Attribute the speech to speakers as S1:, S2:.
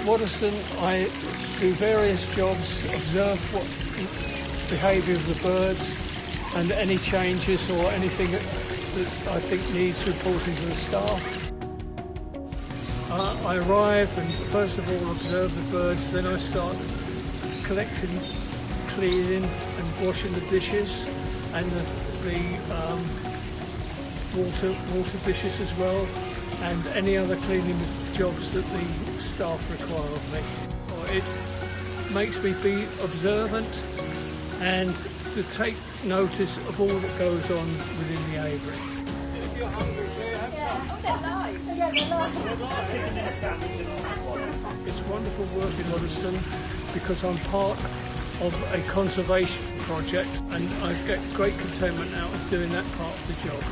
S1: Waddesdon, I do various jobs, observe what behaviour of the birds and any changes or anything that, that I think needs reporting to the staff. Uh, I arrive and first of all observe the birds, then I start collecting, cleaning and washing the dishes and the, the um, water water dishes as well and any other cleaning jobs that the staff require of me. Oh, it makes me be observant and to take notice of all that goes on within the aviary. If you're hungry, so oh, It's wonderful working Waddesdon because I'm part of a conservation project and I get great contentment out of doing that part of the job.